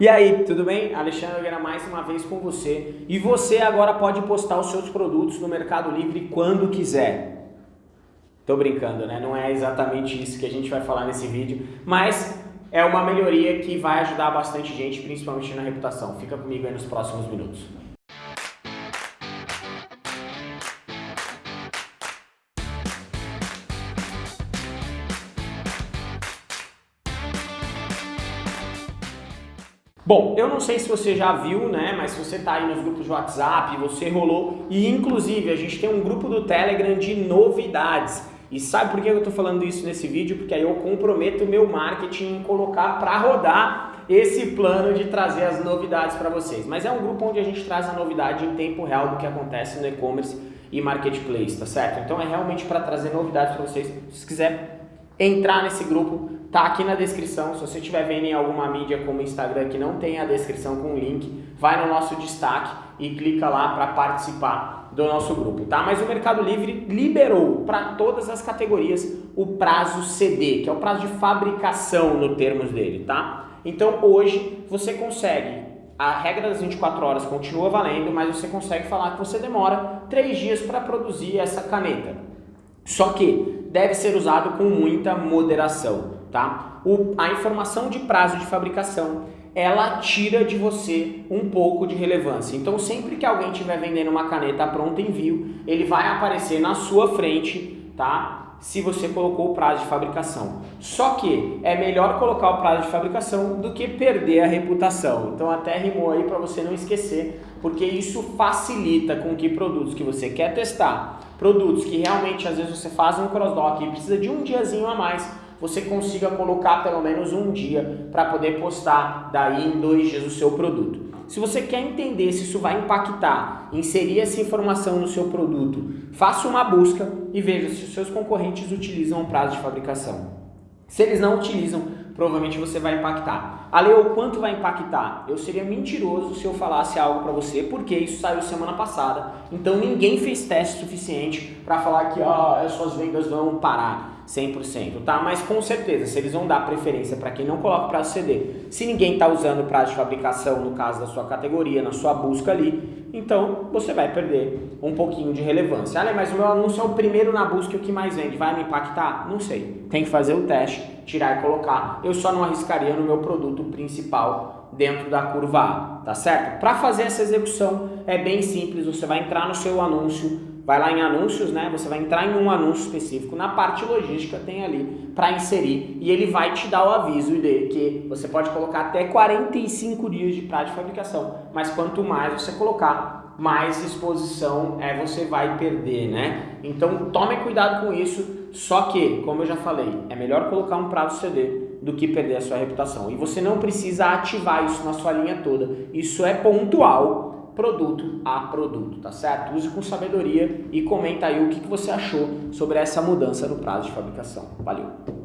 E aí, tudo bem? Alexandre Nogueira mais uma vez com você. E você agora pode postar os seus produtos no Mercado Livre quando quiser. Tô brincando, né? Não é exatamente isso que a gente vai falar nesse vídeo, mas é uma melhoria que vai ajudar bastante gente, principalmente na reputação. Fica comigo aí nos próximos minutos. Bom, eu não sei se você já viu, né, mas se você está aí nos grupos de WhatsApp, você rolou, e inclusive a gente tem um grupo do Telegram de novidades. E sabe por que eu estou falando isso nesse vídeo? Porque aí eu comprometo o meu marketing em colocar para rodar esse plano de trazer as novidades para vocês. Mas é um grupo onde a gente traz a novidade em tempo real do que acontece no e-commerce e marketplace, tá certo? Então é realmente para trazer novidades para vocês. Se quiser entrar nesse grupo, tá aqui na descrição. Se você estiver vendo em alguma mídia como Instagram que não tem a descrição com o link, vai no nosso destaque e clica lá para participar do nosso grupo, tá? Mas o Mercado Livre liberou para todas as categorias o prazo CD, que é o prazo de fabricação no termos dele, tá? Então hoje você consegue, a regra das 24 horas continua valendo, mas você consegue falar que você demora 3 dias para produzir essa caneta. Só que deve ser usado com muita moderação tá? O, a informação de prazo de fabricação, ela tira de você um pouco de relevância. Então sempre que alguém estiver vendendo uma caneta pronta envio, ele vai aparecer na sua frente, tá? Se você colocou o prazo de fabricação. Só que é melhor colocar o prazo de fabricação do que perder a reputação. Então até rimou aí para você não esquecer, porque isso facilita com que produtos que você quer testar, produtos que realmente às vezes você faz um crossdock e precisa de um diazinho a mais, você consiga colocar pelo menos um dia para poder postar daí em dois dias o seu produto. Se você quer entender se isso vai impactar, inserir essa informação no seu produto, faça uma busca e veja se os seus concorrentes utilizam o prazo de fabricação. Se eles não utilizam, provavelmente você vai impactar. Ale, o quanto vai impactar? Eu seria mentiroso se eu falasse algo para você, porque isso saiu semana passada. Então ninguém fez teste suficiente para falar que ah, as suas vendas vão parar. 100%, tá? Mas com certeza, se eles vão dar preferência para quem não coloca prazo CD, se ninguém está usando prazo de fabricação no caso da sua categoria, na sua busca ali, então você vai perder um pouquinho de relevância. Ah, mas o meu anúncio é o primeiro na busca e o que mais vende, vai me impactar? Não sei. Tem que fazer o teste, tirar e colocar. Eu só não arriscaria no meu produto principal dentro da curva A, tá certo? Para fazer essa execução é bem simples, você vai entrar no seu anúncio vai lá em anúncios, né? Você vai entrar em um anúncio específico, na parte logística tem ali para inserir e ele vai te dar o aviso de que você pode colocar até 45 dias de prazo de fabricação, mas quanto mais você colocar, mais exposição é você vai perder, né? Então tome cuidado com isso, só que, como eu já falei, é melhor colocar um prazo CD do que perder a sua reputação. E você não precisa ativar isso na sua linha toda, isso é pontual produto a produto, tá certo? Use com sabedoria e comenta aí o que, você achou sobre essa mudança no prazo de fabricação. Valeu!